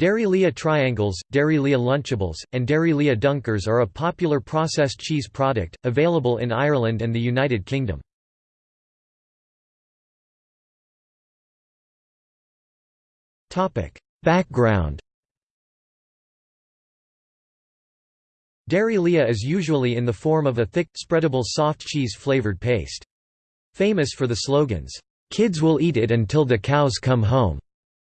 Dairylea triangles, Dairylea lunchables, and Dairylea dunkers are a popular processed cheese product, available in Ireland and the United Kingdom. Background Dairylea is usually in the form of a thick, spreadable soft cheese-flavored paste. Famous for the slogans, "'Kids will eat it until the cows come home'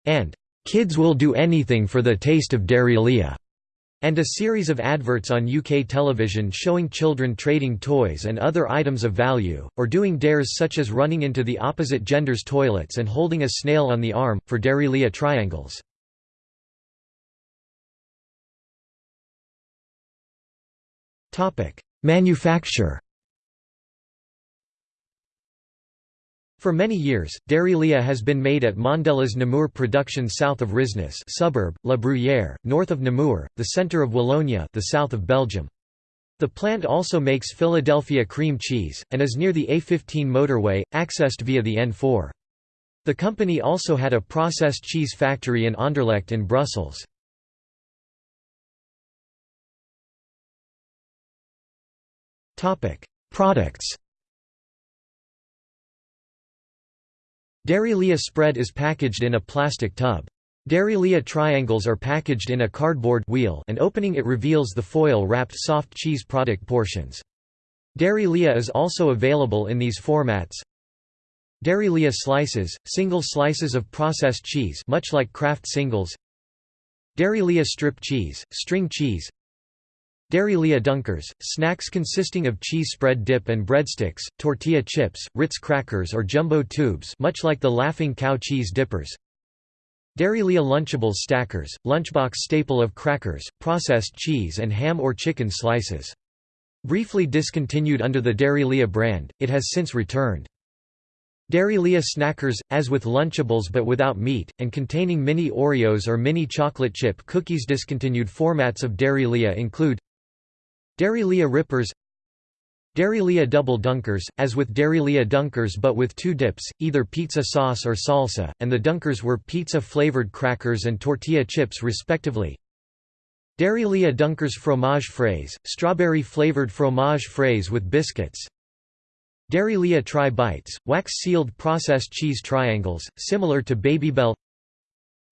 and "'Kids will do anything for the taste of Dairylea' and a series of adverts on UK television showing children trading toys and other items of value, or doing dares such as running into the opposite gender's toilets and holding a snail on the arm, for Dairylea triangles. Manufacture For many years, Dairylea has been made at Mondelez Namur production south of Rhisnes suburb, La Bruyère, north of Namur, the centre of Wallonia the south of Belgium. The plant also makes Philadelphia cream cheese, and is near the A15 motorway, accessed via the N4. The company also had a processed cheese factory in Anderlecht in Brussels. Products Dairylea spread is packaged in a plastic tub. Dairylea triangles are packaged in a cardboard wheel and opening it reveals the foil-wrapped soft cheese product portions. Dairylea is also available in these formats. Dairylea slices, single slices of processed cheese much like Kraft singles. Dairylea strip cheese, string cheese Dairylea dunkers, snacks consisting of cheese spread dip and breadsticks, tortilla chips, Ritz crackers or jumbo tubes much like the Laughing Cow cheese dippers. Dairylea Lunchables stackers, lunchbox staple of crackers, processed cheese and ham or chicken slices. Briefly discontinued under the Dairylea brand, it has since returned. Dairylea snackers, as with Lunchables but without meat, and containing mini Oreos or mini chocolate chip cookies Discontinued formats of Dairylea include Dairylea Rippers Dairylea Double Dunkers, as with Dairylea Dunkers but with two dips, either pizza sauce or salsa, and the dunkers were pizza-flavored crackers and tortilla chips respectively. Dairylea Dunkers Fromage Frais, strawberry-flavored fromage frais with biscuits. Dairylea Tri Bites, wax-sealed processed cheese triangles, similar to Babybel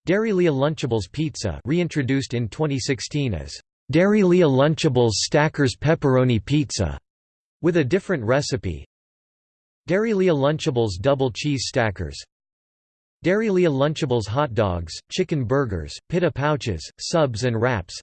Dairylea Lunchables Pizza reintroduced in 2016 as Dairylea Lunchables Stackers Pepperoni Pizza, with a different recipe. Dairylea Lunchables Double Cheese Stackers. Dairylea Lunchables Hot Dogs, Chicken Burgers, Pita Pouches, Subs and Wraps.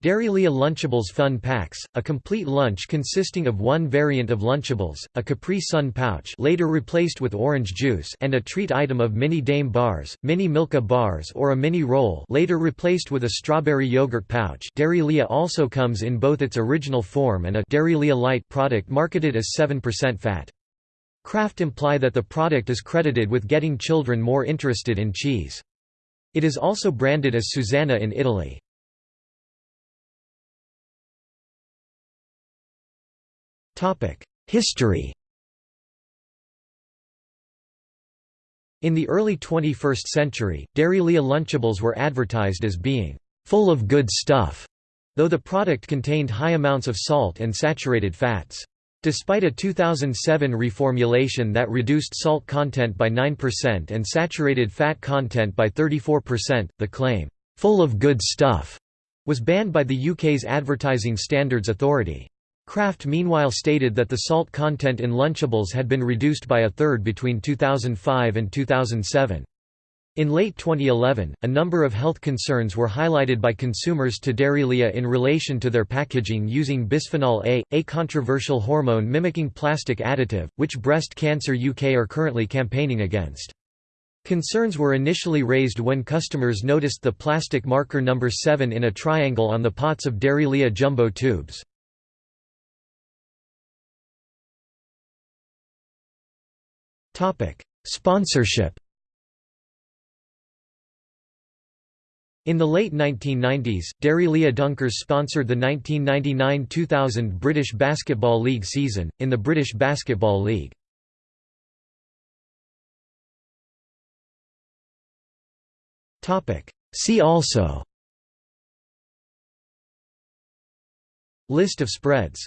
Dairylea Lunchables Fun Packs, a complete lunch consisting of one variant of Lunchables, a Capri Sun pouch later replaced with orange juice and a treat item of Mini Daim bars, Mini Milka bars or a mini roll later replaced with a strawberry yogurt pouch Dairylea also comes in both its original form and a Dairylea Light product marketed as 7% fat. Kraft imply that the product is credited with getting children more interested in cheese. It is also branded as Susanna in Italy. History In the early 21st century, Dairylea Lunchables were advertised as being full of good stuff, though the product contained high amounts of salt and saturated fats. Despite a 2007 reformulation that reduced salt content by 9% and saturated fat content by 34%, the claim, full of good stuff, was banned by the UK's Advertising Standards Authority. Kraft meanwhile stated that the salt content in Lunchables had been reduced by a third between 2005 and 2007. In late 2011, a number of health concerns were highlighted by consumers to Dairylea in relation to their packaging using bisphenol A, a controversial hormone mimicking plastic additive, which Breast Cancer UK are currently campaigning against. Concerns were initially raised when customers noticed the plastic marker number 7 in a triangle on the pots of Dairylea jumbo tubes. Sponsorship In the late 1990s, Dairylea Dunkers sponsored the 1999–2000 British Basketball League season, in the British Basketball League. See also List of spreads